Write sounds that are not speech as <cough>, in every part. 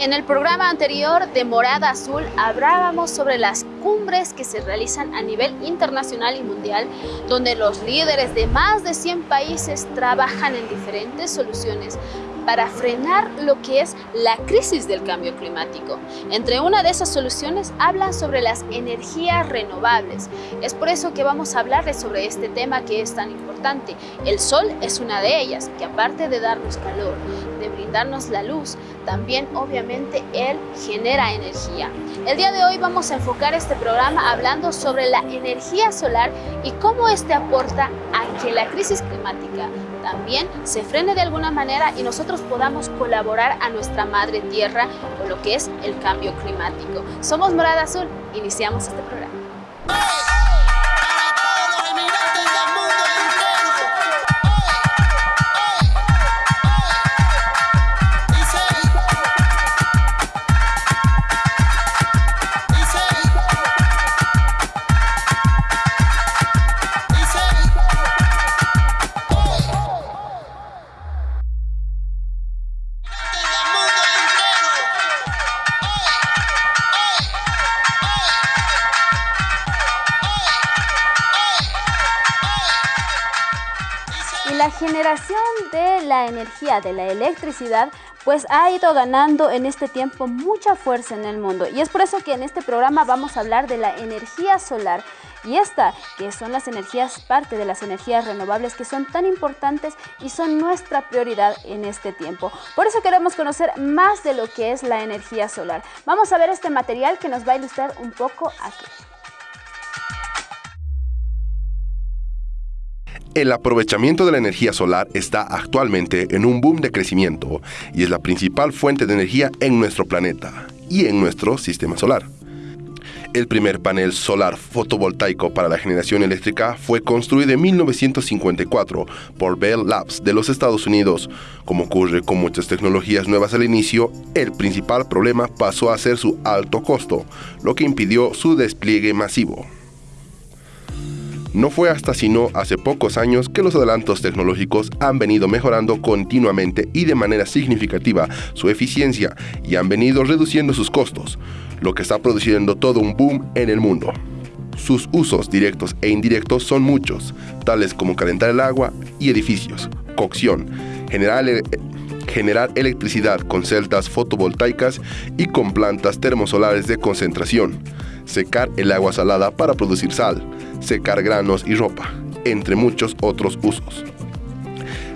En el programa anterior de Morada Azul hablábamos sobre las cumbres que se realizan a nivel internacional y mundial, donde los líderes de más de 100 países trabajan en diferentes soluciones para frenar lo que es la crisis del cambio climático. Entre una de esas soluciones hablan sobre las energías renovables. Es por eso que vamos a hablarles sobre este tema que es tan importante. El sol es una de ellas, que aparte de darnos calor, de brindarnos la luz, también obviamente él genera energía. El día de hoy vamos a enfocar este programa hablando sobre la energía solar y cómo este aporta a que la crisis climática también se frene de alguna manera y nosotros podamos colaborar a nuestra madre tierra con lo que es el cambio climático. Somos Morada Azul, iniciamos este programa. Generación de la energía, de la electricidad, pues ha ido ganando en este tiempo mucha fuerza en el mundo. Y es por eso que en este programa vamos a hablar de la energía solar. Y esta, que son las energías, parte de las energías renovables que son tan importantes y son nuestra prioridad en este tiempo. Por eso queremos conocer más de lo que es la energía solar. Vamos a ver este material que nos va a ilustrar un poco aquí. El aprovechamiento de la energía solar está actualmente en un boom de crecimiento y es la principal fuente de energía en nuestro planeta y en nuestro sistema solar. El primer panel solar fotovoltaico para la generación eléctrica fue construido en 1954 por Bell Labs de los Estados Unidos. Como ocurre con muchas tecnologías nuevas al inicio, el principal problema pasó a ser su alto costo, lo que impidió su despliegue masivo. No fue hasta sino hace pocos años que los adelantos tecnológicos han venido mejorando continuamente y de manera significativa su eficiencia y han venido reduciendo sus costos, lo que está produciendo todo un boom en el mundo. Sus usos directos e indirectos son muchos, tales como calentar el agua y edificios, cocción, generar, generar electricidad con celdas fotovoltaicas y con plantas termosolares de concentración, secar el agua salada para producir sal, secar granos y ropa, entre muchos otros usos.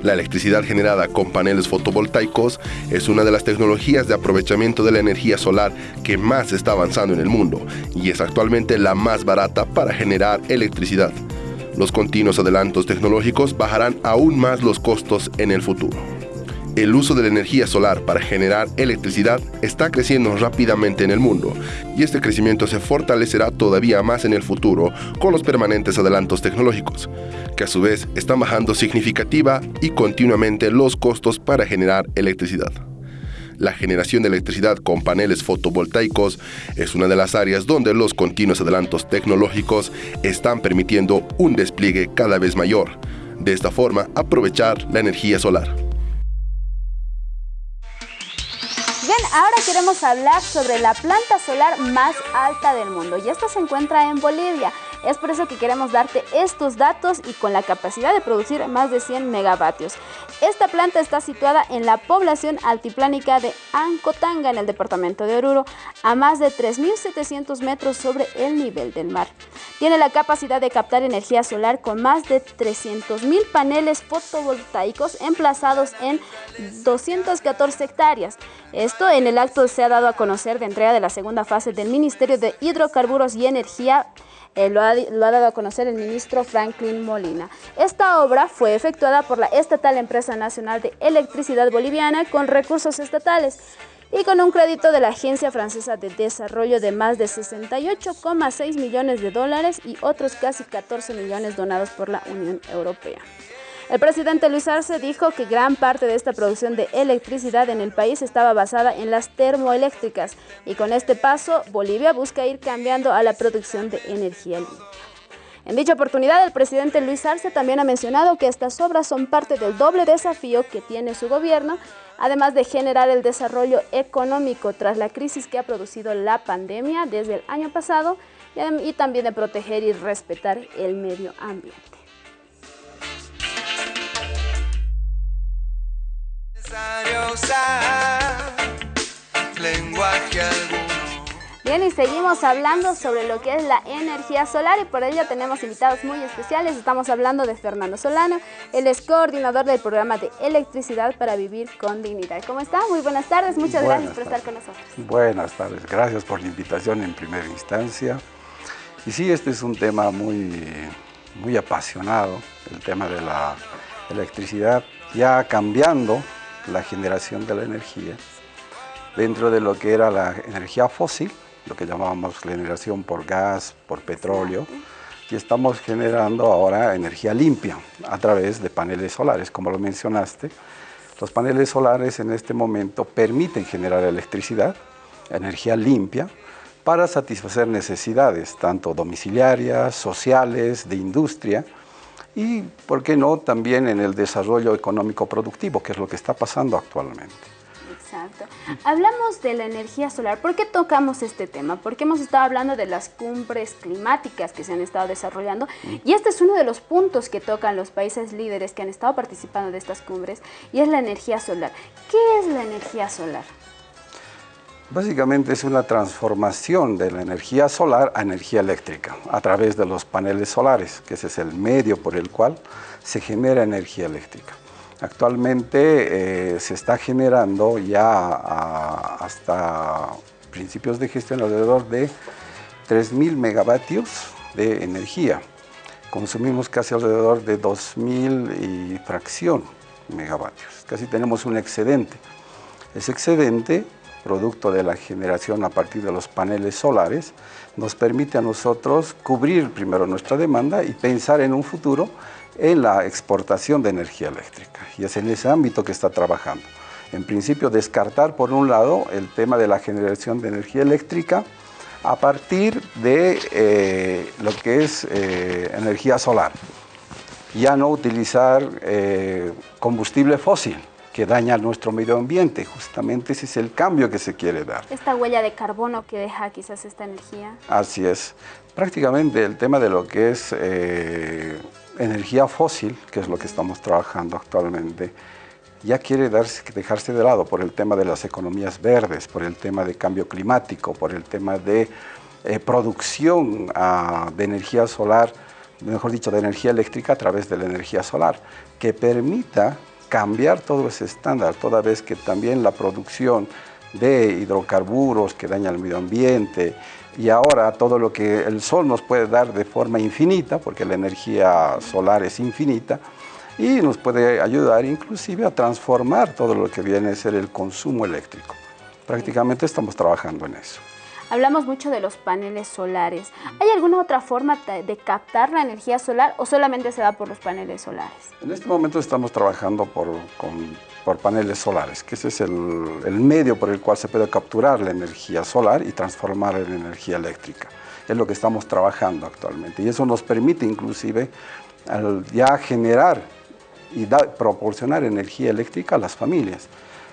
La electricidad generada con paneles fotovoltaicos es una de las tecnologías de aprovechamiento de la energía solar que más está avanzando en el mundo y es actualmente la más barata para generar electricidad. Los continuos adelantos tecnológicos bajarán aún más los costos en el futuro. El uso de la energía solar para generar electricidad está creciendo rápidamente en el mundo y este crecimiento se fortalecerá todavía más en el futuro con los permanentes adelantos tecnológicos, que a su vez están bajando significativa y continuamente los costos para generar electricidad. La generación de electricidad con paneles fotovoltaicos es una de las áreas donde los continuos adelantos tecnológicos están permitiendo un despliegue cada vez mayor. De esta forma, aprovechar la energía solar. Ahora queremos hablar sobre la planta solar más alta del mundo y esta se encuentra en Bolivia. Es por eso que queremos darte estos datos y con la capacidad de producir más de 100 megavatios. Esta planta está situada en la población altiplánica de Ancotanga, en el departamento de Oruro, a más de 3.700 metros sobre el nivel del mar. Tiene la capacidad de captar energía solar con más de 300.000 paneles fotovoltaicos emplazados en 214 hectáreas. Esto en el acto se ha dado a conocer de entrega de la segunda fase del Ministerio de Hidrocarburos y Energía eh, lo, ha, lo, ha, dado a conocer el ministro Franklin Molina. Esta obra fue efectuada por la estatal Empresa Nacional de Electricidad Boliviana con recursos estatales y con un crédito de la Agencia Francesa de Desarrollo de más de 68,6 millones de dólares y otros casi 14 millones donados por la Unión Europea. El presidente Luis Arce dijo que gran parte de esta producción de electricidad en el país estaba basada en las termoeléctricas y con este paso Bolivia busca ir cambiando a la producción de energía limpia. En dicha oportunidad, el presidente Luis Arce también ha mencionado que estas obras son parte del doble desafío que tiene su gobierno, además de generar el desarrollo económico tras la crisis que ha producido la pandemia desde el año pasado y también de proteger y respetar el medio ambiente. Bien, y seguimos hablando sobre lo que es la energía solar y por ello tenemos invitados muy especiales. Estamos hablando de Fernando Solano, él es coordinador del programa de electricidad para vivir con dignidad. ¿Cómo está? Muy buenas tardes, muchas gracias por estar con nosotros. Buenas tardes, gracias por la invitación en primera instancia. Y sí, este es un tema muy, muy apasionado, el tema de la electricidad, ya cambiando la generación de la energía dentro de lo que era la energía fósil, lo que llamábamos generación por gas, por petróleo, y estamos generando ahora energía limpia a través de paneles solares, como lo mencionaste. Los paneles solares en este momento permiten generar electricidad, energía limpia, para satisfacer necesidades tanto domiciliarias, sociales, de industria, y, ¿por qué no?, también en el desarrollo económico productivo, que es lo que está pasando actualmente. Exacto. Hablamos de la energía solar. ¿Por qué tocamos este tema? Porque hemos estado hablando de las cumbres climáticas que se han estado desarrollando y este es uno de los puntos que tocan los países líderes que han estado participando de estas cumbres y es la energía solar. ¿Qué es la energía solar? Básicamente es una transformación de la energía solar a energía eléctrica a través de los paneles solares, que ese es el medio por el cual se genera energía eléctrica. Actualmente eh, se está generando ya hasta principios de gestión alrededor de 3.000 megavatios de energía. Consumimos casi alrededor de 2.000 y fracción megavatios. Casi tenemos un excedente. Ese excedente producto de la generación a partir de los paneles solares, nos permite a nosotros cubrir primero nuestra demanda y pensar en un futuro en la exportación de energía eléctrica. Y es en ese ámbito que está trabajando. En principio, descartar por un lado el tema de la generación de energía eléctrica a partir de eh, lo que es eh, energía solar. Ya no utilizar eh, combustible fósil, que daña nuestro medio ambiente. Justamente ese es el cambio que se quiere dar. Esta huella de carbono que deja quizás esta energía. Así es. Prácticamente el tema de lo que es eh, energía fósil, que es lo que estamos trabajando actualmente, ya quiere darse, dejarse de lado por el tema de las economías verdes, por el tema de cambio climático, por el tema de eh, producción ah, de energía solar, mejor dicho, de energía eléctrica a través de la energía solar, que permita cambiar todo ese estándar, toda vez que también la producción de hidrocarburos que daña el medio ambiente y ahora todo lo que el sol nos puede dar de forma infinita, porque la energía solar es infinita, y nos puede ayudar inclusive a transformar todo lo que viene a ser el consumo eléctrico. Prácticamente estamos trabajando en eso. Hablamos mucho de los paneles solares. ¿Hay alguna otra forma de captar la energía solar o solamente se da por los paneles solares? En este momento estamos trabajando por, por paneles solares, que ese es el, el, medio por el cual se puede capturar la energía solar y transformarla en energía eléctrica. Es lo que estamos trabajando actualmente y eso nos permite inclusive ya generar y proporcionar energía eléctrica a las familias.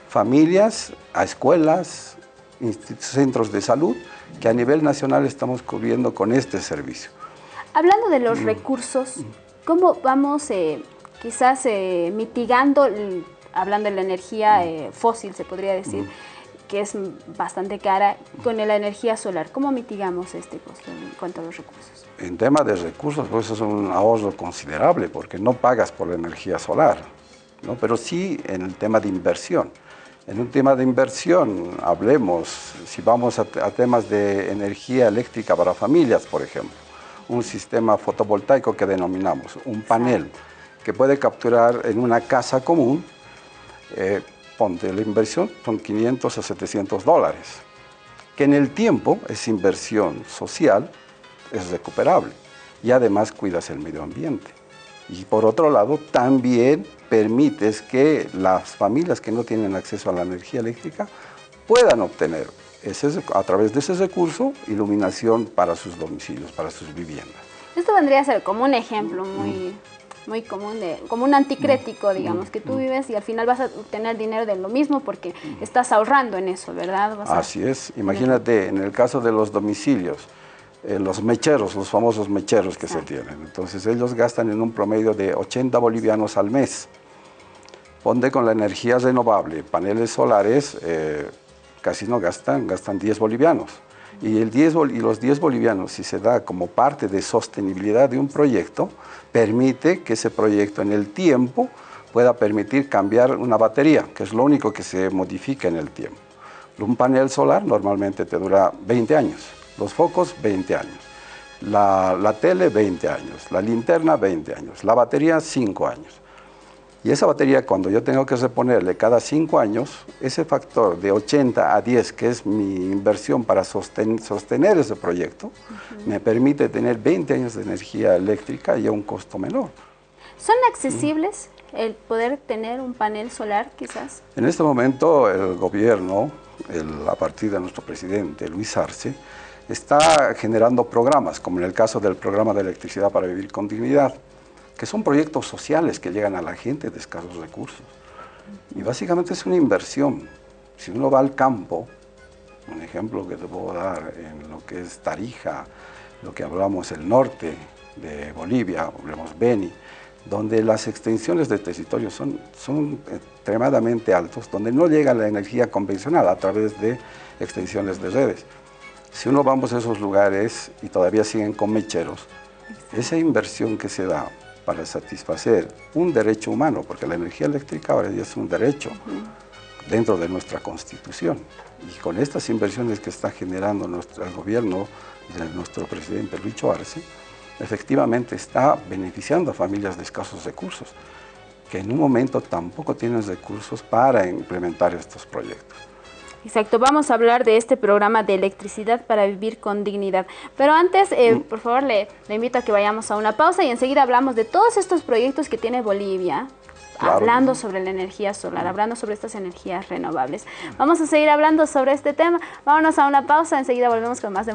Familias, a escuelas, centros de salud que a nivel nacional estamos cubriendo con este servicio. Hablando de los mm. recursos, ¿cómo vamos eh, quizás eh, mitigando, hablando de la energía mm. eh, fósil se podría decir, mm. que es bastante cara, con la energía solar? ¿Cómo mitigamos este costo en cuanto a los recursos? En tema de recursos, pues es un ahorro considerable porque no pagas por la energía solar, ¿no? pero sí en el tema de inversión. En un tema de inversión, hablemos, si vamos a, temas de energía eléctrica para familias, por ejemplo, un sistema fotovoltaico que denominamos, un panel que puede capturar en una casa común, eh, ponte la inversión, son 500 a 700 dólares, que en el tiempo es inversión social, es recuperable y además cuidas el medio ambiente. Y por otro lado, también permites que las familias que no tienen acceso a la energía eléctrica puedan obtener ese, a través de ese recurso iluminación para sus domicilios, para sus viviendas. Esto vendría a ser como un ejemplo muy, muy común, de, como un anticrético, digamos, que tú vives y al final vas a obtener dinero de lo mismo porque estás ahorrando en eso, ¿verdad? Así es. Imagínate, en el caso de los domicilios, eh, los mecheros, los famosos mecheros que se tienen. Entonces ellos gastan en un promedio de 80 bolivianos al mes. Ponte con la energía renovable, paneles solares, eh, casi no gastan, gastan 10 bolivianos. Y, el 10, y los 10 bolivianos, si se da como parte de sostenibilidad de un proyecto, permite que ese proyecto en el tiempo pueda permitir cambiar una batería, que es lo único que se modifica en el tiempo. Un panel solar normalmente te dura 20 años, los focos 20 años, la, la tele 20 años, la linterna 20 años, la batería 5 años. Y esa batería, cuando yo tengo que reponerle cada 5 años, ese factor de 80 a 10, que es mi inversión para sostener ese proyecto, me permite tener 20 años de energía eléctrica y a un costo menor. ¿Son accesibles el poder tener un panel solar quizás? En este momento el gobierno, a partir de nuestro presidente Luis Arce, está generando programas, como en el caso del programa de electricidad para vivir con dignidad, que son proyectos sociales que llegan a la gente de escasos recursos. Y básicamente es una inversión. Si uno va al campo, un ejemplo que te puedo dar en lo que es Tarija, lo que hablamos el norte de Bolivia, hablamos Beni, donde las extensiones de territorio son, son extremadamente altos, donde no llega la energía convencional a través de extensiones de redes. Si uno vamos a esos lugares y todavía siguen con mecheros, esa inversión que se da para satisfacer un derecho humano, porque la energía eléctrica ahora ya es un derecho dentro de nuestra Constitución. Y con estas inversiones que está generando nuestro, el gobierno de nuestro presidente Luis Arce, efectivamente está beneficiando a familias de escasos recursos, que en un momento tampoco tienen recursos para implementar estos proyectos. Exacto, vamos a hablar de este programa de electricidad para vivir con dignidad. Pero antes, eh, mm. por favor, le, invito a que vayamos a una pausa y enseguida hablamos de todos estos proyectos que tiene Bolivia, hablando sobre la energía solar, hablando sobre estas energías renovables. Vamos a seguir hablando sobre este tema. Vámonos a una pausa, enseguida volvemos con más de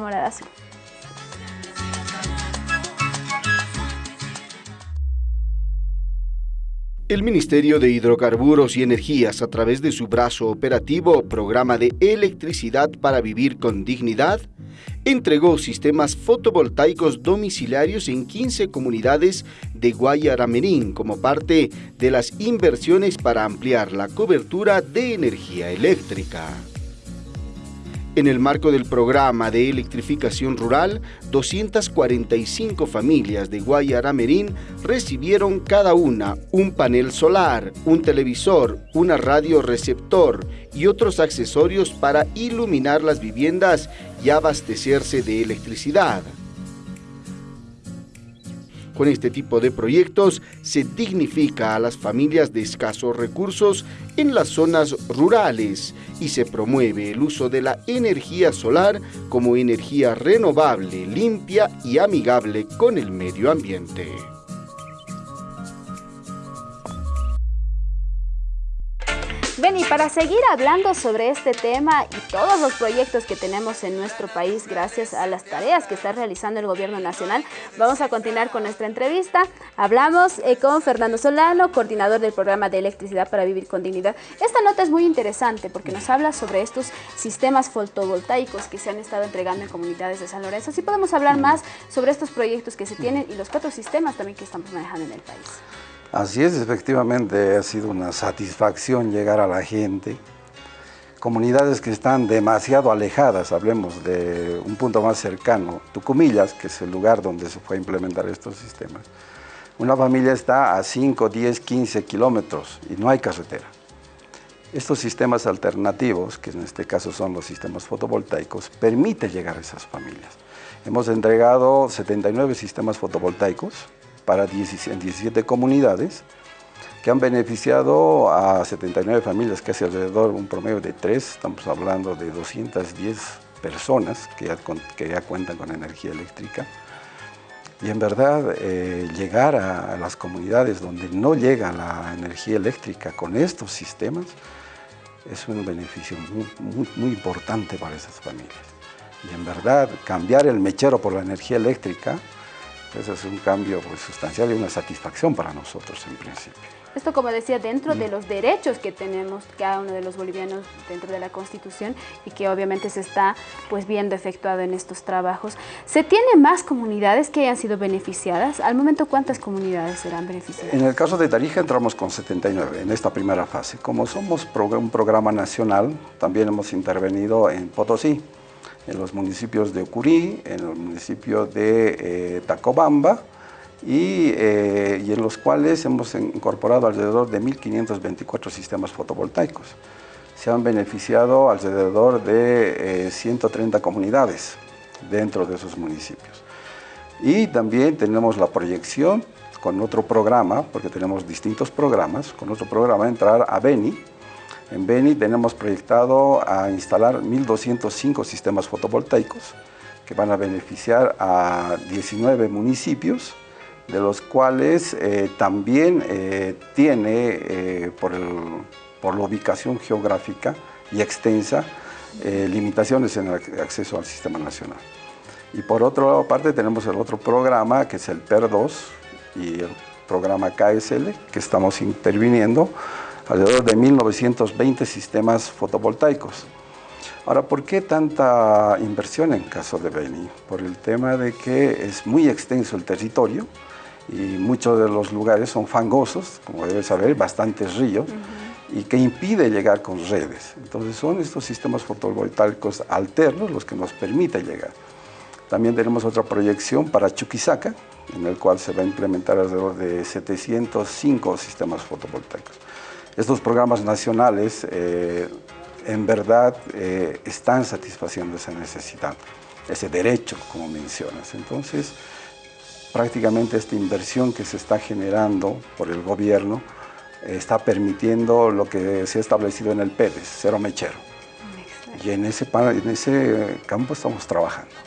El Ministerio de Hidrocarburos y Energías, a través de su brazo operativo Programa de Electricidad para Vivir con Dignidad, entregó sistemas fotovoltaicos domiciliarios en 15 comunidades de Guayaramerín como parte de las inversiones para ampliar la cobertura de energía eléctrica. En el marco del programa de electrificación rural, 245 familias de Guayaramerín recibieron cada una un panel solar, un televisor, una radio receptor y otros accesorios para iluminar las viviendas y abastecerse de electricidad. Con este tipo de proyectos se dignifica a las familias de escasos recursos en las zonas rurales y se promueve el uso de la energía solar como energía renovable, limpia y amigable con el medio ambiente. Ven, y para seguir hablando sobre este tema y todos los proyectos que tenemos en nuestro país gracias a las tareas que está realizando el gobierno nacional, vamos a continuar con nuestra entrevista. Hablamos eh, con Fernando Solano, coordinador del programa de electricidad para vivir con dignidad. Esta nota es muy interesante porque nos habla sobre estos sistemas fotovoltaicos que se han estado entregando en comunidades de San Lorenzo. Así podemos hablar más sobre estos proyectos que se tienen y los cuatro sistemas también que estamos manejando en el país. Así es, efectivamente ha sido una satisfacción llegar a la gente. Comunidades que están demasiado alejadas, hablemos de un punto más cercano, Tucumillas, que es el lugar donde se fue a implementar estos sistemas. Una familia está a 5, 10, 15 kilómetros y no hay carretera. Estos sistemas alternativos, que en este caso son los sistemas fotovoltaicos, permiten llegar a esas familias. Hemos entregado 79 sistemas fotovoltaicos para 17 comunidades que han beneficiado a 79 familias, casi alrededor un promedio de 3, estamos hablando de 210 personas que ya, que ya cuentan con energía eléctrica. Y en verdad, eh, llegar a, las comunidades donde no llega la energía eléctrica con estos sistemas es un beneficio muy, muy importante para esas familias. Y en verdad, cambiar el mechero por la energía eléctrica Ese es un cambio pues, sustancial y una satisfacción para nosotros en principio. Esto, como decía, dentro de los derechos que tenemos cada uno de los bolivianos dentro de la Constitución y que obviamente se está pues viendo efectuado en estos trabajos. ¿Se tiene más comunidades que hayan sido beneficiadas? Al momento, ¿cuántas comunidades serán beneficiadas? En el caso de Tarija entramos con 79 en esta primera fase. Como somos un programa nacional, también hemos intervenido en Potosí, en los municipios de Ucurí, en el municipio de eh, Tacobamba, eh, y, en los cuales hemos incorporado alrededor de 1.524 sistemas fotovoltaicos. Se han beneficiado alrededor de 130 eh, comunidades dentro de esos municipios. Y también tenemos la proyección con otro programa, porque tenemos distintos programas, con otro programa entrar a Beni. En Beni tenemos proyectado a instalar 1.205 sistemas fotovoltaicos que van a beneficiar a 19 municipios de los cuales eh, también eh, tiene, eh, por, por, la ubicación geográfica y extensa, limitaciones en el acceso al sistema nacional. Y por otra parte tenemos el otro programa, que es el PER2 y el programa KSL, que estamos interviniendo, alrededor de 1920 sistemas fotovoltaicos. Ahora, ¿por qué tanta inversión en caso de Beni? Por el tema de que es muy extenso el territorio, y muchos de los lugares son fangosos, como debes saber, bastantes ríos, y que impide llegar con redes. Entonces son estos sistemas fotovoltaicos alternos los que nos permiten llegar. También tenemos otra proyección para Chuquisaca, en el cual se va a implementar alrededor de 705 sistemas fotovoltaicos. Estos programas nacionales eh, en verdad eh, están satisfaciendo esa necesidad, ese derecho, como mencionas. Entonces, prácticamente esta inversión que se está generando por el gobierno eh, está permitiendo lo que se ha establecido en el PEDES, cero mechero. Y en ese, en ese campo estamos trabajando.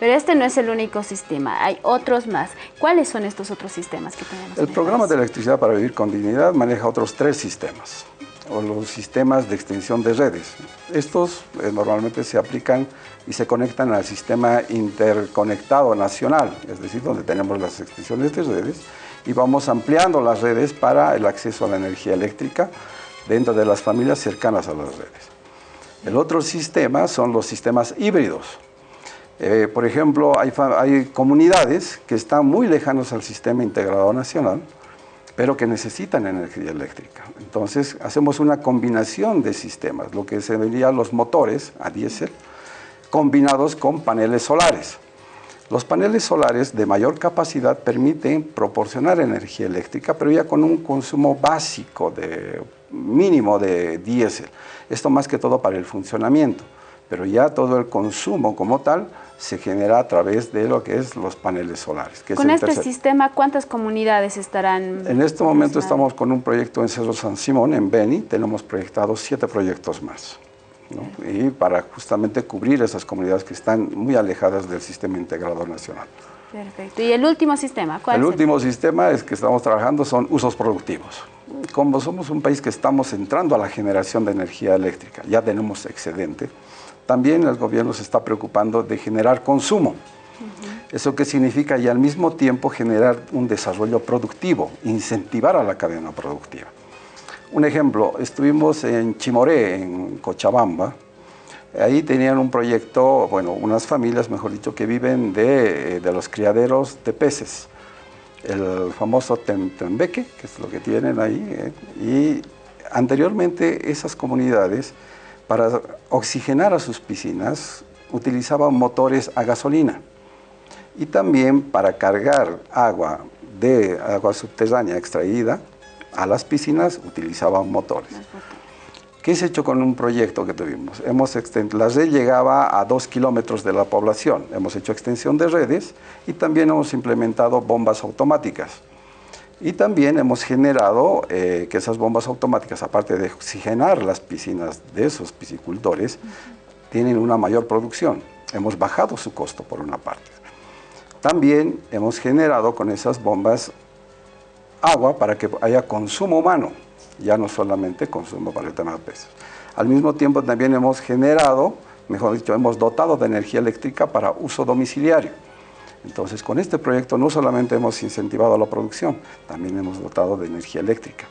Pero este no es el único sistema, hay otros más. ¿Cuáles son estos otros sistemas que tenemos? El programa de electricidad para vivir con dignidad maneja otros tres sistemas o los sistemas de extensión de redes. Estos eh, normalmente se aplican y se conectan al sistema interconectado nacional, es decir, donde tenemos las extensiones de redes y vamos ampliando las redes para el acceso a la energía eléctrica dentro de las familias cercanas a las redes. El otro sistema son los sistemas híbridos. Eh, por ejemplo, hay, comunidades que están muy lejanos al sistema integrado nacional, pero que necesitan energía eléctrica. Entonces hacemos una combinación de sistemas, lo que se vería los motores a diésel, combinados con paneles solares. Los paneles solares de mayor capacidad permiten proporcionar energía eléctrica, pero ya con un consumo básico de mínimo de diésel. Esto más que todo para el funcionamiento, pero ya todo el consumo como tal se genera a través de lo que es los paneles solares. con este sistema, ¿cuántas comunidades estarán? En este momento estamos con un proyecto en Cerro San Simón, en Beni, tenemos proyectados siete proyectos más. Y para justamente cubrir esas comunidades que están muy alejadas del sistema integrador nacional. Perfecto. ¿Y el último sistema? ¿Cuál el último sistema es que estamos trabajando son usos productivos. Como somos un país que estamos entrando a la generación de energía eléctrica, ya tenemos excedente, también el gobierno se está preocupando de generar consumo. ¿Eso qué significa? Y al mismo tiempo generar un desarrollo productivo, incentivar a la cadena productiva. Un ejemplo, estuvimos en Chimoré, en Cochabamba, ahí tenían un proyecto, bueno, unas familias, mejor dicho, que viven de, eh, de los criaderos de peces, el famoso Tembeque, que es lo que tienen ahí, eh, y anteriormente esas comunidades para oxigenar a sus piscinas utilizaban motores a gasolina y también para cargar agua de agua subterránea extraída a las piscinas utilizaban motores. ¿Qué se hecho con un proyecto que tuvimos? Hemos la red llegaba a dos kilómetros de la población. Hemos hecho extensión de redes y también hemos implementado bombas automáticas. Y también hemos generado eh, que esas bombas automáticas, aparte de oxigenar las piscinas de esos piscicultores, tienen una mayor producción. Hemos bajado su costo por una parte. También hemos generado con esas bombas agua para que haya consumo humano, ya no solamente consumo para el tema de. Al mismo tiempo también hemos generado, mejor dicho, hemos dotado de energía eléctrica para uso domiciliario. Entonces, con este proyecto no solamente hemos incentivado la producción, también hemos dotado de energía eléctrica.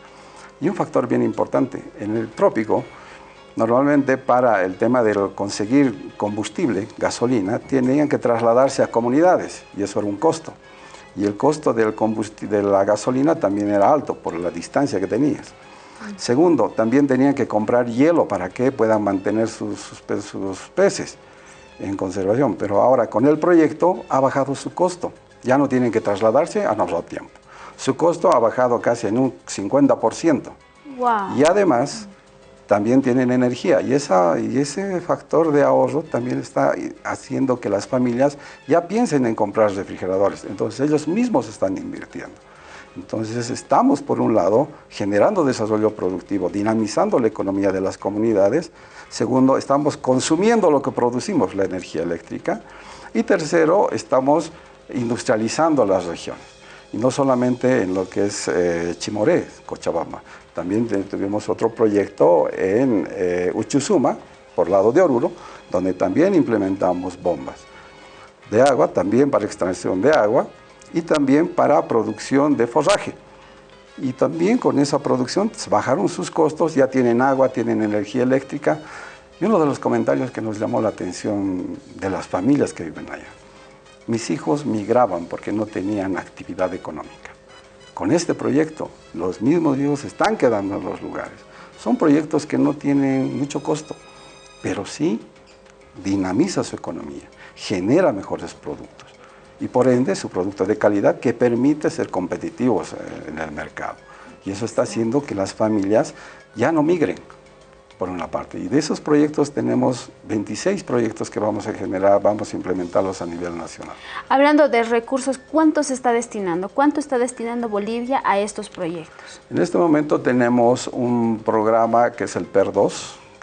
Y un factor bien importante, en el trópico, normalmente para el tema de conseguir combustible, gasolina, tenían que trasladarse a comunidades y eso era un costo. Y el costo del de la gasolina también era alto por la distancia que tenías. Segundo, también tenían que comprar hielo para que puedan mantener sus, sus, peces en conservación. Pero ahora con el proyecto ha bajado su costo. Ya no tienen que trasladarse a nuestro tiempo. Su costo ha bajado casi en un 50%. Y además también tienen energía y, esa, y ese factor de ahorro también está haciendo que las familias ya piensen en comprar refrigeradores. Entonces ellos mismos están invirtiendo. Entonces estamos, por un lado, generando desarrollo productivo, dinamizando la economía de las comunidades. Segundo, estamos consumiendo lo que producimos, la energía eléctrica. Y tercero, estamos industrializando las regiones. Y no solamente en lo que es eh, Chimoré, Cochabamba. También tuvimos otro proyecto en eh, Uchusuma, por lado de Oruro, donde también implementamos bombas de agua, también para extracción de agua, y también para producción de forraje. Y también con esa producción bajaron sus costos, ya tienen agua, tienen energía eléctrica. Y uno de los comentarios que nos llamó la atención de las familias que viven allá. Mis hijos migraban porque no tenían actividad económica. Con este proyecto, los mismos hijos están quedando en los lugares. Son proyectos que no tienen mucho costo, pero sí dinamiza su economía, genera mejores productos y por ende su producto de calidad que permite ser competitivos eh, en el mercado. Y eso está haciendo que las familias ya no migren, por una parte. Y de esos proyectos tenemos 26 proyectos que vamos a generar, vamos a implementarlos a nivel nacional. Hablando de recursos, ¿cuánto se está destinando? ¿Cuánto está destinando Bolivia a estos proyectos? En este momento tenemos un programa que es el PER2,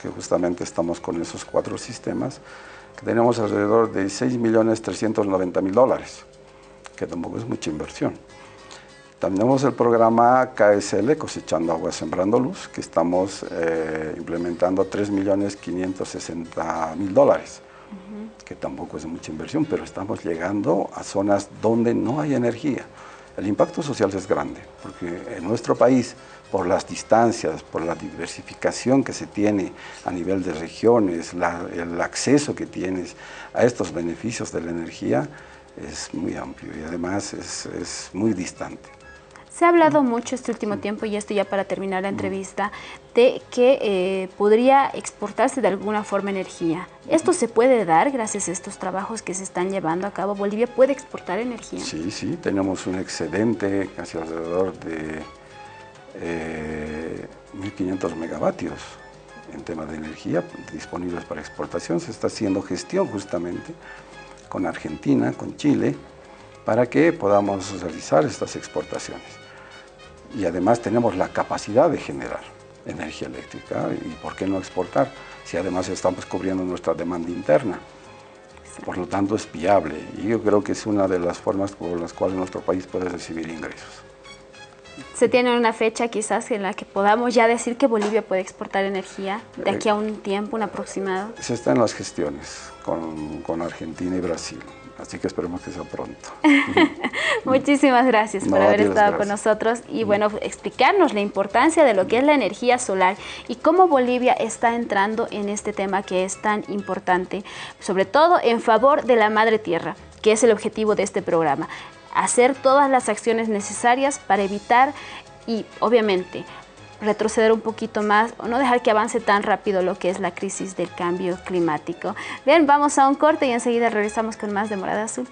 que justamente estamos con esos cuatro sistemas, tenemos alrededor de 6.390.000 dólares, que tampoco es mucha inversión. También tenemos el programa KSL, Cosechando Agua Sembrando Luz, que estamos eh, implementando 3.560.000 dólares, que tampoco es mucha inversión, pero estamos llegando a zonas donde no hay energía. El impacto social es grande, porque en nuestro país por las distancias, por la diversificación que se tiene a nivel de regiones, el acceso que tienes a estos beneficios de la energía es muy amplio y además es, muy distante. Se ha hablado mucho este último tiempo, y esto ya para terminar la entrevista, de que eh, podría exportarse de alguna forma energía. ¿Esto se puede dar gracias a estos trabajos que se están llevando a cabo? ¿Bolivia puede exportar energía? Sí, sí, tenemos un excedente casi alrededor de 1.500 eh, megavatios en tema de energía disponibles para exportación. Se está haciendo gestión justamente con Argentina, con Chile, para que podamos realizar estas exportaciones. Y además tenemos la capacidad de generar energía eléctrica y por qué no exportar si además estamos cubriendo nuestra demanda interna. Por lo tanto es viable y yo creo que es una de las formas por las cuales nuestro país puede recibir ingresos se tiene una fecha quizás en la que podamos ya decir que Bolivia puede exportar energía de aquí a un tiempo, un aproximado? Se está en las gestiones con, con Argentina y Brasil, así que esperemos que sea pronto. <laughs> Muchísimas gracias por haber estado con nosotros y bueno, explicarnos la importancia de lo que es la energía solar y cómo Bolivia está entrando en este tema que es tan importante, sobre todo en favor de la madre tierra que es el objetivo de este programa hacer todas las acciones necesarias para evitar y obviamente retroceder un poquito más o no dejar que avance tan rápido lo que es la crisis del cambio climático. Bien, vamos a un corte y enseguida regresamos con más de Morada Azul.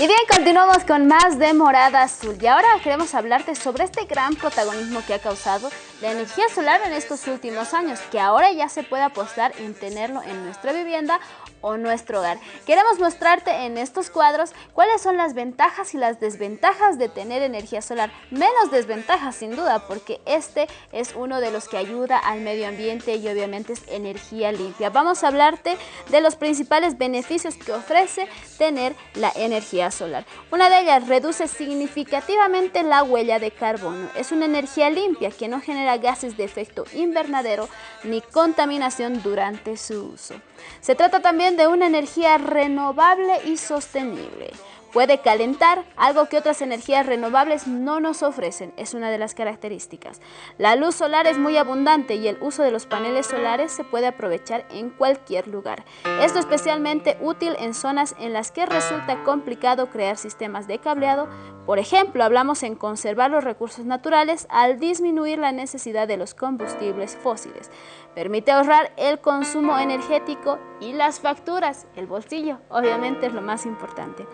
Y bien, continuamos con más de Morada Azul. Y ahora queremos hablarte sobre este gran protagonismo que ha causado la energía solar en estos últimos años, que ahora ya se puede apostar en tenerlo en nuestra vivienda o nuestro hogar. Queremos mostrarte en estos cuadros cuáles son las ventajas y las desventajas de tener energía solar. Menos desventajas sin duda porque este es uno de los que ayuda al medio ambiente y obviamente es energía limpia. Vamos a hablarte de los principales beneficios que ofrece tener la energía solar. Una de ellas reduce significativamente la huella de carbono. Es una energía limpia que no genera gases de efecto invernadero ni contaminación durante su uso. Se trata también de una energía renovable y sostenible. Puede calentar, algo que otras energías renovables no nos ofrecen, es una de las características. La luz solar es muy abundante y el uso de los paneles solares se puede aprovechar en cualquier lugar. Esto es especialmente útil en zonas en las que resulta complicado crear sistemas de cableado. Por ejemplo, hablamos en conservar los recursos naturales al disminuir la necesidad de los combustibles fósiles. Permite ahorrar el consumo energético y las facturas, el bolsillo, obviamente es lo más importante.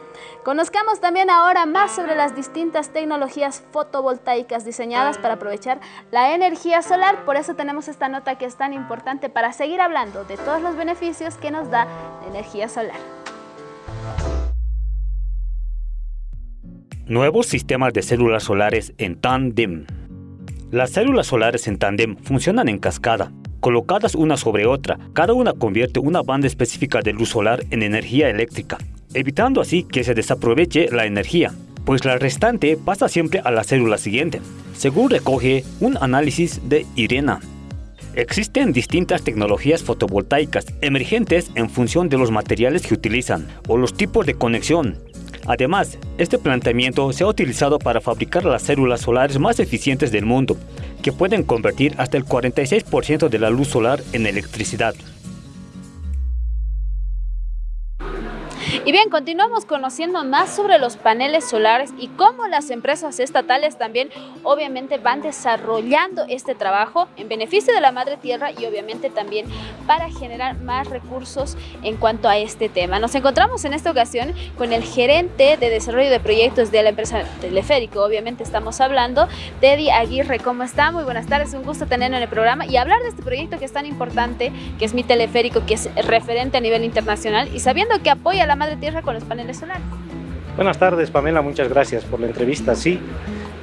Conozcamos también ahora más sobre las distintas tecnologías fotovoltaicas diseñadas para aprovechar la energía solar. Por eso tenemos esta nota que es tan importante para seguir hablando de todos los beneficios que nos da la energía solar. Nuevos sistemas de células solares en tándem. Las células solares en tándem funcionan en cascada, colocadas una sobre otra. Cada una convierte una banda específica de luz solar en energía eléctrica evitando así que se desaproveche la energía, pues la restante pasa siempre a la célula siguiente, según recoge un análisis de Irena. Existen distintas tecnologías fotovoltaicas emergentes en función de los materiales que utilizan o los tipos de conexión. Además, este planteamiento se ha utilizado para fabricar las células solares más eficientes del mundo, que pueden convertir hasta el 46% de la luz solar en electricidad. Y bien, continuamos conociendo más sobre los paneles solares y cómo las empresas estatales también obviamente van desarrollando este trabajo en beneficio de la madre tierra y obviamente también para generar más recursos en cuanto a este tema. Nos encontramos en esta ocasión con el gerente de desarrollo de proyectos de la empresa Teleférico, obviamente estamos hablando, Teddy Aguirre, ¿cómo está? Muy buenas tardes, un gusto tenerlo en el programa y hablar de este proyecto que es tan importante, que es mi teleférico, que es referente a nivel internacional y sabiendo que apoya a la madre tierra con los paneles solares. Buenas tardes Pamela, muchas gracias por la entrevista. Sí,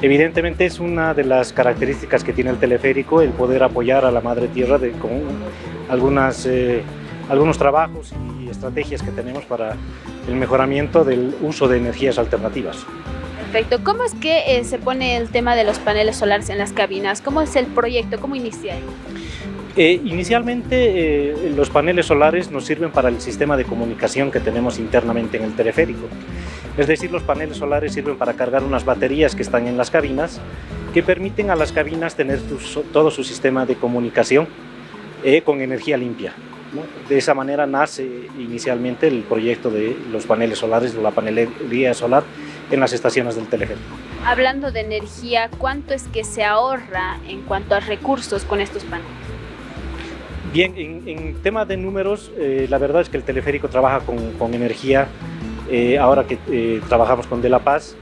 evidentemente es una de las características que tiene el teleférico el poder apoyar a la madre tierra de, con algunas, eh, algunos trabajos y estrategias que tenemos para el mejoramiento del uso de energías alternativas. Perfecto. ¿Cómo es que eh, se pone el tema de los paneles solares en las cabinas? ¿Cómo es el proyecto? ¿Cómo inicia? Eh, inicialmente eh, los paneles solares nos sirven para el sistema de comunicación que tenemos internamente en el teleférico. Es decir, los paneles solares sirven para cargar unas baterías que están en las cabinas que permiten a las cabinas tener todo su sistema de comunicación eh, con energía limpia. De esa manera nace inicialmente el proyecto de los paneles solares, de la panelería solar en las estaciones del teleférico. Hablando de energía, ¿cuánto es que se ahorra en cuanto a recursos con estos paneles? Bien, en, tema de números, eh, la verdad es que el teleférico trabaja con, energía, eh, ahora que eh, trabajamos con De La Paz,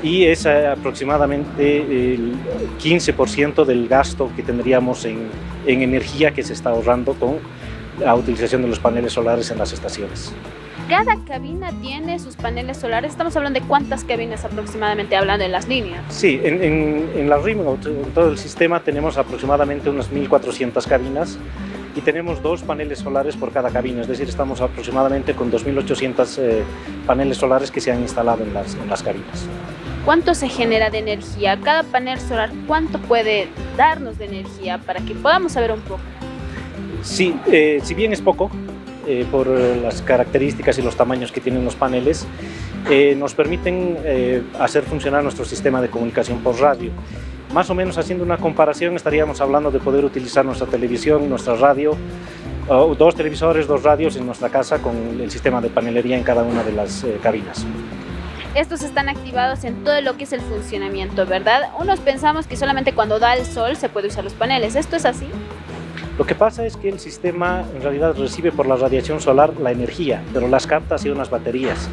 y es aproximadamente el 15% del gasto que tendríamos en, en energía que se está ahorrando con la utilización de los paneles solares en las estaciones. Cada cabina tiene sus paneles solares. Estamos hablando de cuántas cabinas aproximadamente, hablando en las líneas. Sí, en, en, en la RIM, en todo el sistema, tenemos aproximadamente unas 1.400 cabinas y tenemos dos paneles solares por cada cabina, es decir, estamos aproximadamente con 2.800 eh, paneles solares que se han instalado en las, en las cabinas. ¿Cuánto se genera de energía? Cada panel solar, ¿cuánto puede darnos de energía para que podamos saber un poco? Sí, eh, si bien es poco, eh, por las características y los tamaños que tienen los paneles, nos permiten hacer funcionar nuestro sistema de comunicación por radio más o menos haciendo una comparación estaríamos hablando de poder utilizar nuestra televisión, nuestra radio, dos televisores, dos radios en nuestra casa con el sistema de panelería en cada una de las eh, cabinas. Estos están activados en todo lo que es el funcionamiento, ¿verdad? Unos pensamos que solamente cuando da el sol se puede usar los paneles, ¿esto es así? Lo que pasa es que el sistema en realidad recibe por la radiación solar la energía, pero las capta hacia unas baterías.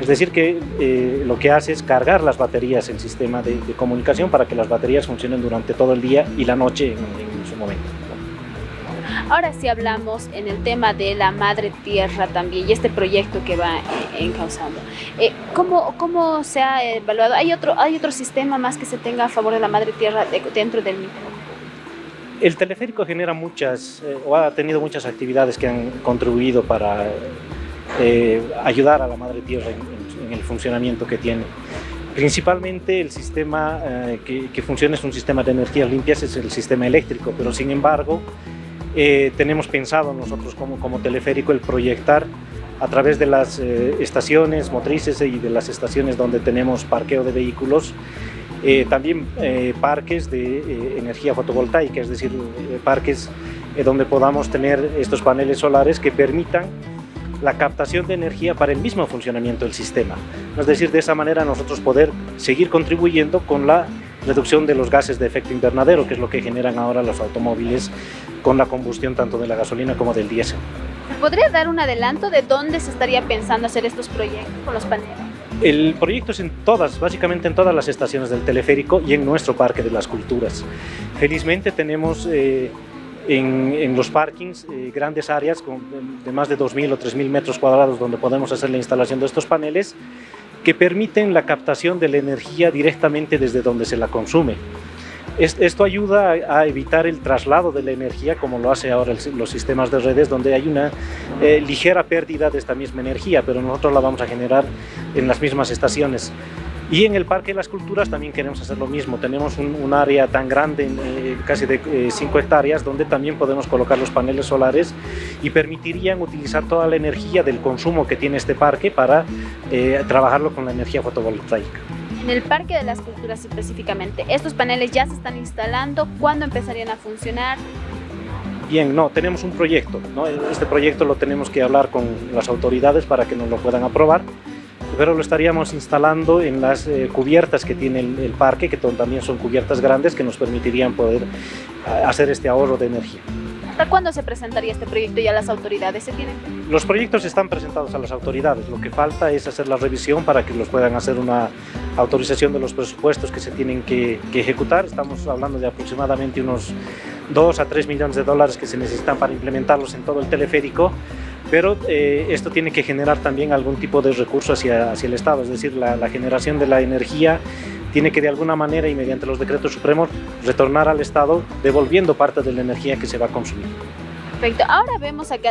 Es decir, que eh, lo que hace es cargar las baterías en sistema de, comunicación para que las baterías funcionen durante todo el día y la noche en, su momento. Ahora sí hablamos en el tema de la madre tierra también y este proyecto que va encauzando. Eh, ¿cómo, ¿Cómo se ha evaluado? ¿Hay otro, ¿Hay otro sistema más que se tenga a favor de la madre tierra dentro del mismo? El teleférico genera muchas, eh, o ha tenido muchas actividades que han contribuido para eh, ayudar a la madre tierra en, el funcionamiento que tiene. Principalmente el sistema eh, que, funciona es un sistema de energías limpias, es el sistema eléctrico, pero sin embargo tenemos pensado nosotros como, como teleférico el proyectar a través de las estaciones motrices y de las estaciones donde tenemos parqueo de vehículos, eh, también eh, parques de eh, energía fotovoltaica, es decir, parques donde podamos tener estos paneles solares que permitan la captación de energía para el mismo funcionamiento del sistema. Es decir, de esa manera nosotros poder seguir contribuyendo con la reducción de los gases de efecto invernadero, que es lo que generan ahora los automóviles con la combustión tanto de la gasolina como del diésel. ¿Podría dar un adelanto de dónde se estaría pensando hacer estos proyectos con los paneles? El proyecto es en todas, básicamente en todas las estaciones del teleférico y en nuestro Parque de las Culturas. Felizmente tenemos eh, en, los parkings eh, grandes áreas de más de 2.000 o 3.000 metros cuadrados donde podemos hacer la instalación de estos paneles que permiten la captación de la energía directamente desde donde se la consume. Esto ayuda a evitar el traslado de la energía como lo hace ahora los sistemas de redes donde hay una eh, ligera pérdida de esta misma energía, pero nosotros la vamos a generar en las mismas estaciones. Y en el Parque de las Culturas también queremos hacer lo mismo. Tenemos un, área tan grande, eh, casi de 5 eh, hectáreas, donde también podemos colocar los paneles solares y permitirían utilizar toda la energía del consumo que tiene este parque para trabajarlo con la energía fotovoltaica. En el Parque de las Culturas específicamente, ¿estos paneles ya se están instalando? ¿Cuándo empezarían a funcionar? Bien, no, tenemos un proyecto. ¿no? Este proyecto lo tenemos que hablar con las autoridades para que nos lo puedan aprobar, pero lo estaríamos instalando en las eh, cubiertas que tiene el, parque, que también son cubiertas grandes que nos permitirían poder hacer este ahorro de energía. ¿Hasta cuándo se presentaría este proyecto y a las autoridades? ¿Se tienen? Los proyectos están presentados a las autoridades. Lo que falta es hacer la revisión para que los puedan hacer una autorización de los presupuestos que se tienen que, ejecutar. Estamos hablando de aproximadamente unos 2 a 3 millones de dólares que se necesitan para implementarlos en todo el teleférico pero eh, esto tiene que generar también algún tipo de recurso hacia, hacia el Estado, es decir, la, la generación de la energía tiene que de alguna manera y mediante los decretos supremos retornar al Estado devolviendo parte de la energía que se va a consumir. Perfecto. Ahora vemos acá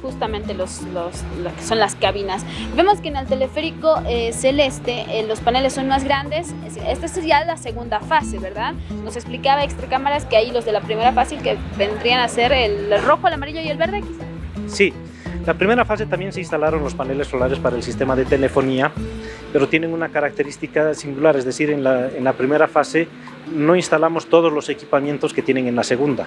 justamente los, los, lo que son las cabinas. Vemos que en el teleférico eh, celeste eh, los paneles son más grandes. Esta es ya la segunda fase, ¿verdad? Nos explicaba extra cámaras que ahí los de la primera fase que vendrían a ser el rojo, el amarillo y el verde, quizá. Sí. La primera fase también se instalaron los paneles solares para el sistema de telefonía pero tienen una característica singular, es decir, en la, en la primera fase no instalamos todos los equipamientos que tienen en la segunda.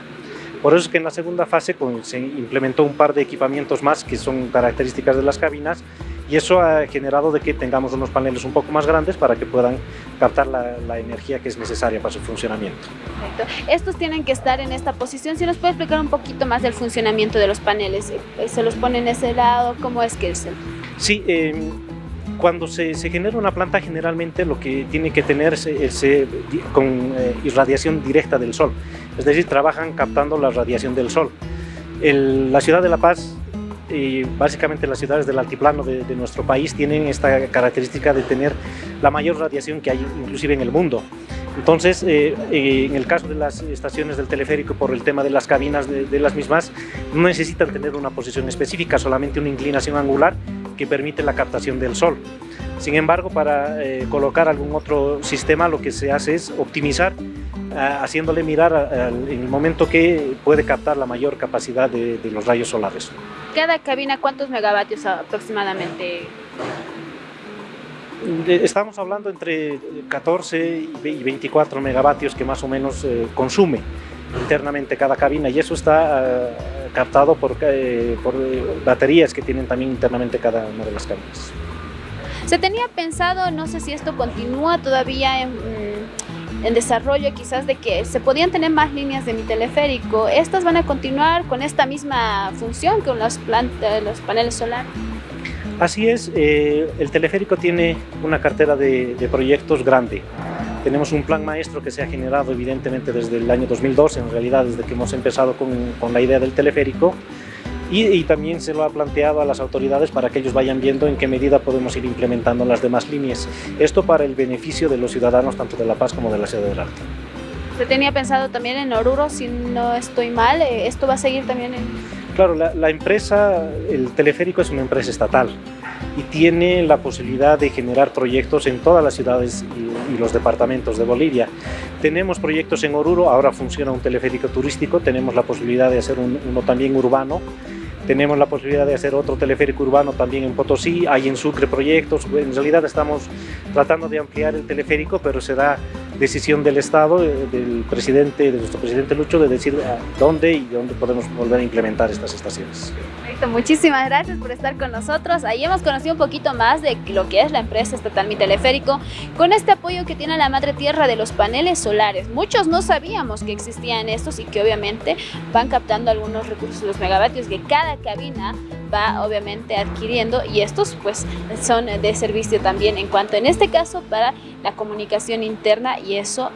Por eso es que en la segunda fase se implementó un par de equipamientos más que son características de las cabinas y eso ha generado de que tengamos unos paneles un poco más grandes para que puedan captar la, la energía que es necesaria para su funcionamiento. Perfecto. Estos tienen que estar en esta posición. Si nos puede explicar un poquito más del funcionamiento de los paneles, ¿se los pone en ese lado? ¿Cómo es que es? El... Sí, eh, cuando se, genera una planta generalmente lo que tiene que tener es, con eh, irradiación directa del sol, es decir, trabajan captando la radiación del sol. la ciudad de La Paz y básicamente las ciudades del altiplano de, nuestro país tienen esta característica de tener la mayor radiación que hay inclusive en el mundo. Entonces, eh, eh, en el caso de las estaciones del teleférico, por el tema de las cabinas de las mismas, no necesitan tener una posición específica, solamente una inclinación angular que permite la captación del sol. Sin embargo, para eh, colocar algún otro sistema lo que se hace es optimizar, eh, haciéndole mirar en el momento que puede captar la mayor capacidad de, los rayos solares. ¿Cada cabina cuántos megavatios aproximadamente? Estamos hablando entre 14 y 24 megavatios que más o menos eh, consume internamente cada cabina y eso está captado por, eh, por baterías que tienen también internamente cada una de las cabinas. Se tenía pensado, no sé si esto continúa todavía en, mm, en, desarrollo, quizás de que se podían tener más líneas de mi teleférico. ¿Estas van a continuar con esta misma función con plantas, los paneles solares? Así es, eh, el teleférico tiene una cartera de, proyectos grande. Tenemos un plan maestro que se ha generado evidentemente desde el año 2012, en realidad desde que hemos empezado con la idea del teleférico, y, también se lo ha planteado a las autoridades para que ellos vayan viendo en qué medida podemos ir implementando las demás líneas. Esto para el beneficio de los ciudadanos tanto de La Paz como de la Ciudad del Alto. Se tenía pensado también en Oruro, si no estoy mal, eh, ¿esto va a seguir también en...? Claro, la, empresa, el teleférico es una empresa estatal y tiene la posibilidad de generar proyectos en todas las ciudades y, los departamentos de Bolivia. Tenemos proyectos en Oruro, ahora funciona un teleférico turístico, tenemos la posibilidad de hacer uno también urbano tenemos la posibilidad de hacer otro teleférico urbano también en Potosí, hay en Sucre proyectos, en realidad estamos tratando de ampliar el teleférico, pero será decisión del Estado, eh, del presidente, de nuestro presidente Lucho, de decir dónde y dónde podemos volver a implementar estas estaciones. Muchísimas gracias por estar con nosotros. Ahí hemos conocido un poquito más de lo que es la empresa estatal Mi Teleférico, con este apoyo que tiene la madre tierra de los paneles solares. Muchos no sabíamos que existían estos y que obviamente van captando algunos recursos, los megavatios que cada cabina va obviamente adquiriendo y estos pues son de servicio también en cuanto en este caso para la comunicación interna y eso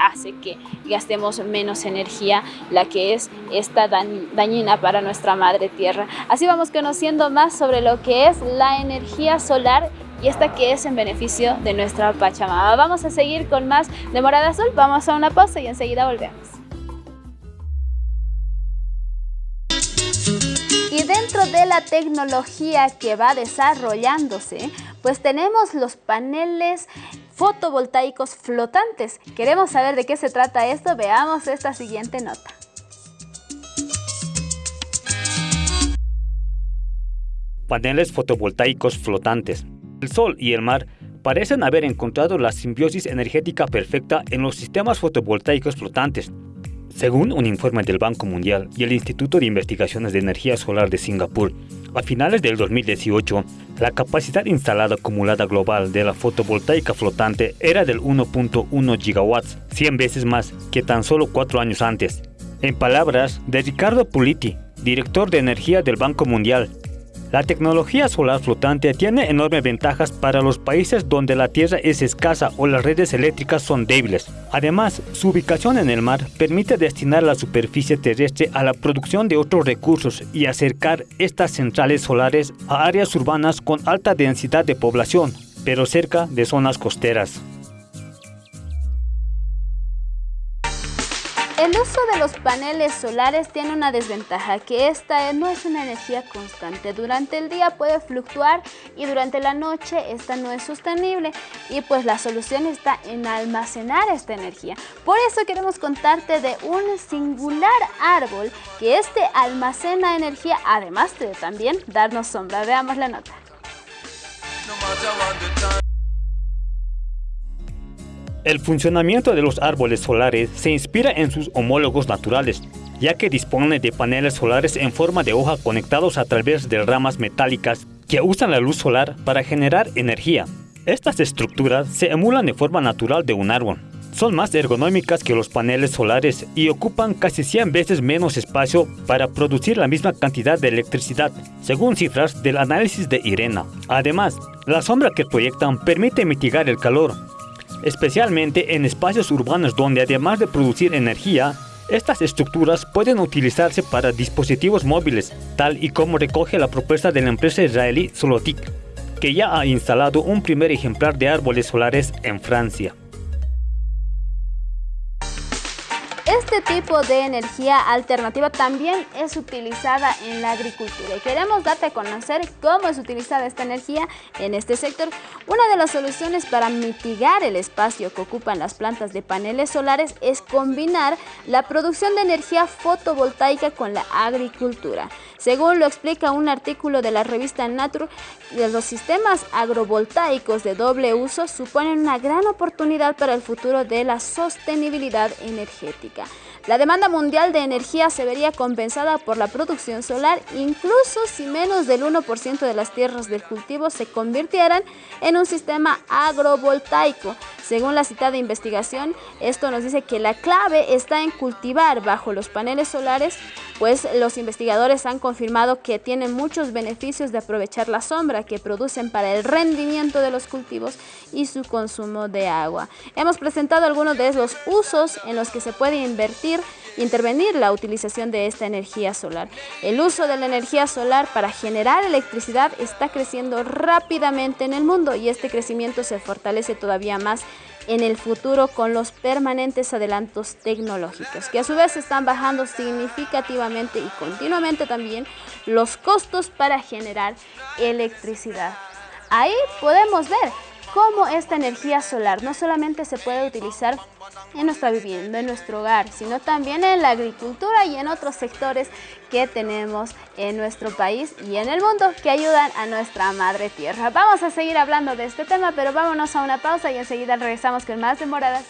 hace que gastemos menos energía, la que es esta dañina para nuestra madre tierra. Así vamos conociendo más sobre lo que es la energía solar y esta que es en beneficio de nuestra Pachamama. Vamos a seguir con más de Morada Azul, vamos a una pausa y enseguida volvemos. Y dentro de la tecnología que va desarrollándose, pues tenemos los paneles fotovoltaicos flotantes. Queremos saber de qué se trata esto, veamos esta siguiente nota. Paneles fotovoltaicos flotantes. El sol y el mar parecen haber encontrado la simbiosis energética perfecta en los sistemas fotovoltaicos flotantes, según un informe del Banco Mundial y el Instituto de Investigaciones de Energía Solar de Singapur, a finales del 2018, la capacidad instalada acumulada global de la fotovoltaica flotante era del 1.1 gigawatts, 100 veces más que tan solo cuatro años antes. En palabras de Ricardo Puliti, director de energía del Banco Mundial, la tecnología solar flotante tiene enormes ventajas para los países donde la tierra es escasa o las redes eléctricas son débiles. Además, su ubicación en el mar permite destinar la superficie terrestre a la producción de otros recursos y acercar estas centrales solares a áreas urbanas con alta densidad de población, pero cerca de zonas costeras. El uso de los paneles solares tiene una desventaja, que esta no es una energía constante. Durante el día puede fluctuar y durante la noche esta no es sostenible y pues la solución está en almacenar esta energía. Por eso queremos contarte de un singular árbol que este almacena energía, además de también darnos sombra. Veamos la nota. El funcionamiento de los árboles solares se inspira en sus homólogos naturales, ya que dispone de paneles solares en forma de hoja conectados a través de ramas metálicas que usan la luz solar para generar energía. Estas estructuras se emulan de forma natural de un árbol. Son más ergonómicas que los paneles solares y ocupan casi 100 veces menos espacio para producir la misma cantidad de electricidad, según cifras del análisis de IRENA. Además, la sombra que proyectan permite mitigar el calor, especialmente en espacios urbanos donde además de producir energía, estas estructuras pueden utilizarse para dispositivos móviles, tal y como recoge la propuesta de la empresa israelí Solotic, que ya ha instalado un primer ejemplar de árboles solares en Francia. Este tipo de energía alternativa también es utilizada en la agricultura y queremos darte a conocer cómo es utilizada esta energía en este sector. Una de las soluciones para mitigar el espacio que ocupan las plantas de paneles solares es combinar la producción de energía fotovoltaica con la agricultura. Según lo explica un artículo de la revista Nature, los sistemas agrovoltaicos de doble uso suponen una gran oportunidad para el futuro de la sostenibilidad energética. La demanda mundial de energía se vería compensada por la producción solar, incluso si menos del 1% de las tierras del cultivo se convirtieran en un sistema agrovoltaico. Según la citada investigación, esto nos dice que la clave está en cultivar bajo los paneles solares pues los investigadores han confirmado que tienen muchos beneficios de aprovechar la sombra que producen para el rendimiento de los cultivos y su consumo de agua. Hemos presentado algunos de los usos en los que se puede invertir intervenir la utilización de esta energía solar. El uso de la energía solar para generar electricidad está creciendo rápidamente en el mundo y este crecimiento se fortalece todavía más en el futuro con los permanentes adelantos tecnológicos, que a su vez están bajando significativamente y continuamente también los costos para generar electricidad. Ahí podemos ver cómo esta energía solar no solamente se puede utilizar en nuestra vivienda, en nuestro hogar, sino también en la agricultura y en otros sectores que tenemos en nuestro país y en el mundo que ayudan a nuestra madre tierra. Vamos a seguir hablando de este tema, pero vámonos a una pausa y enseguida regresamos con más demoradas.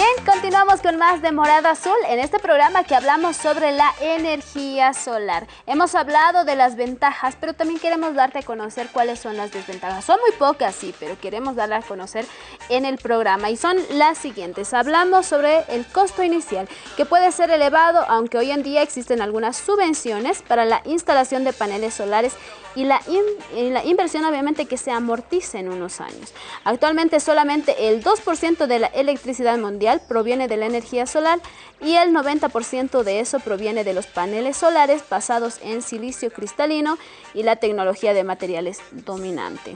Bien, continuamos con más de Morada Azul en este programa que hablamos sobre la energía solar. Hemos hablado de las ventajas, pero también queremos darte a conocer cuáles son las desventajas. Son muy pocas, sí, pero queremos darle a conocer en el programa y son las siguientes. Hablamos sobre el costo inicial, que puede ser elevado, aunque hoy en día existen algunas subvenciones para la instalación de paneles solares y la, la inversión obviamente que se amortice en unos años. Actualmente solamente el 2% de la electricidad mundial proviene de la energía solar y el 90% de eso proviene de los paneles solares basados en silicio cristalino y la tecnología de materiales dominante.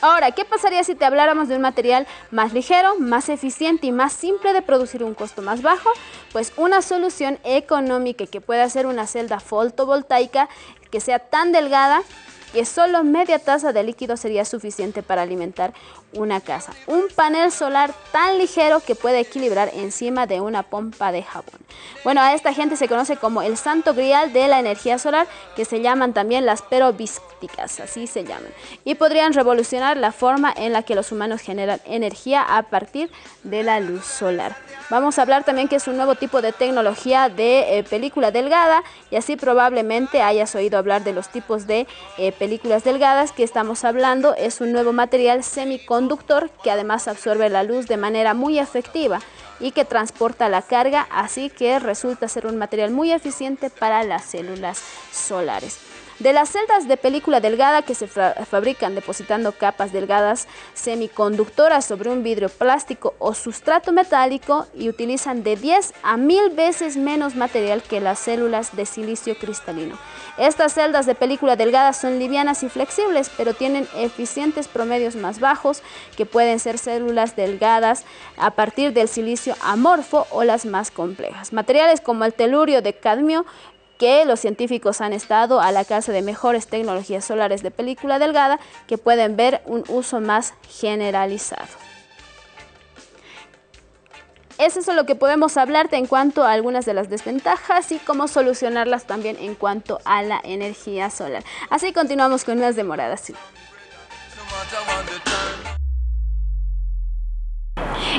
Ahora, ¿qué pasaría si te habláramos de un material más ligero, más eficiente y más simple de producir un costo más bajo? Pues una solución económica que pueda ser una celda fotovoltaica que sea tan delgada que solo media taza de líquido sería suficiente para alimentar una casa. Un panel solar tan ligero que puede equilibrar encima de una pompa de jabón. Bueno, a esta gente se conoce como el santo grial de la energía solar, que se llaman también las perovskíticas, así se llaman. Y podrían revolucionar la forma en la que los humanos generan energía a partir de la luz solar. Vamos a hablar también que es un nuevo tipo de tecnología de eh, película delgada y así probablemente hayas oído hablar de los tipos de eh, películas delgadas que estamos hablando. Es un nuevo material semiconductor conductor que además absorbe la luz de manera muy efectiva y que transporta la carga, así que resulta ser un material muy eficiente para las células solares. De las celdas de película delgada que se fabrican depositando capas delgadas semiconductoras sobre un vidrio plástico o sustrato metálico y utilizan de 10 a 1000 veces menos material que las células de silicio cristalino. Estas celdas de película delgada son livianas y flexibles, pero tienen eficientes promedios más bajos que pueden ser células delgadas a partir del silicio amorfo o las más complejas. Materiales como el telurio de cadmio que los científicos han estado a la casa de mejores tecnologías solares de película delgada que pueden ver un uso más generalizado. Eso es lo que podemos hablarte en cuanto a algunas de las desventajas y cómo solucionarlas también en cuanto a la energía solar. Así continuamos con más demoradas.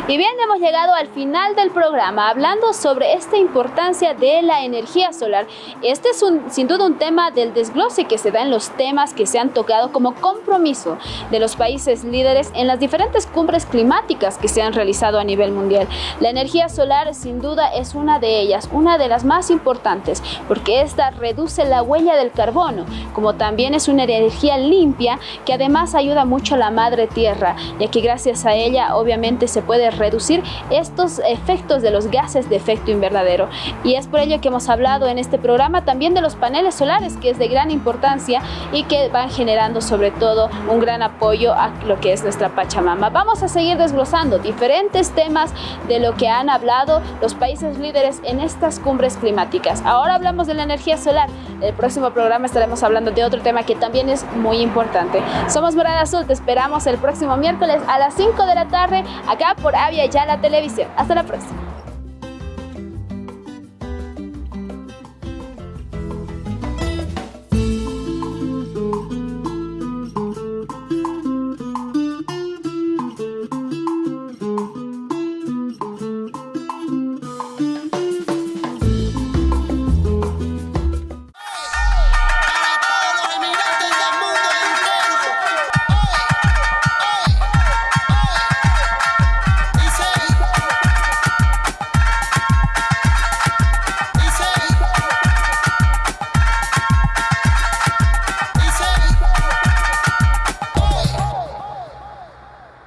Y bien, hemos llegado al final del programa hablando sobre esta importancia de la energía solar. Este es un, sin duda un tema del desglose que se da en los temas que se han tocado como compromiso de los países líderes en las diferentes cumbres climáticas que se han realizado a nivel mundial. La energía solar sin duda es una de ellas, una de las más importantes, porque esta reduce la huella del carbono, como también es una energía limpia que además ayuda mucho a la madre tierra, ya que gracias a ella obviamente se puede reducir estos efectos de los gases de efecto invernadero. Y es por ello que hemos hablado en este programa también de los paneles solares, que es de gran importancia y que van generando sobre todo un gran apoyo a lo que es nuestra Pachamama. Vamos a seguir desglosando diferentes temas de lo que han hablado los países líderes en estas cumbres climáticas. Ahora hablamos de la energía solar. El próximo programa estaremos hablando de otro tema que también es muy importante. Somos Morada Azul, te esperamos el próximo miércoles a las 5 de la tarde acá por Avia Ya la Televisión. Hasta la próxima.